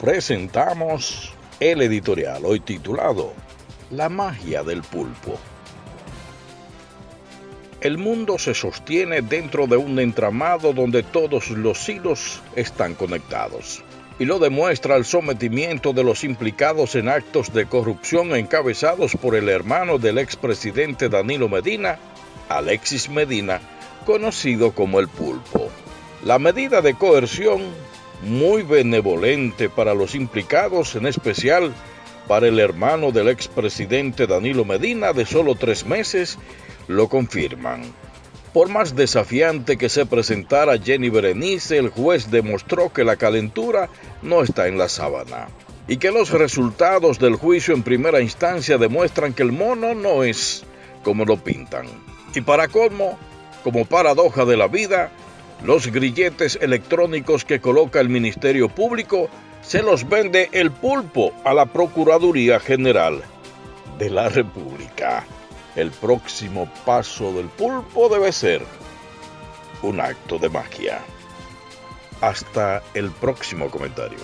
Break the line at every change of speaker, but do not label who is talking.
presentamos el editorial hoy titulado La magia del pulpo. El mundo se sostiene dentro de un entramado donde todos los hilos están conectados. Y lo demuestra el sometimiento de los implicados en actos de corrupción encabezados por el hermano del expresidente Danilo Medina, Alexis Medina, conocido como el pulpo. La medida de coerción, muy benevolente para los implicados, en especial para el hermano del expresidente Danilo Medina de solo tres meses, lo confirman. Por más desafiante que se presentara Jenny Berenice, el juez demostró que la calentura no está en la sábana y que los resultados del juicio en primera instancia demuestran que el mono no es como lo pintan. Y para colmo, como paradoja de la vida, los grilletes electrónicos que coloca el Ministerio Público se los vende el pulpo a la Procuraduría General de la República. El próximo paso del pulpo debe ser un acto de magia. Hasta el próximo comentario.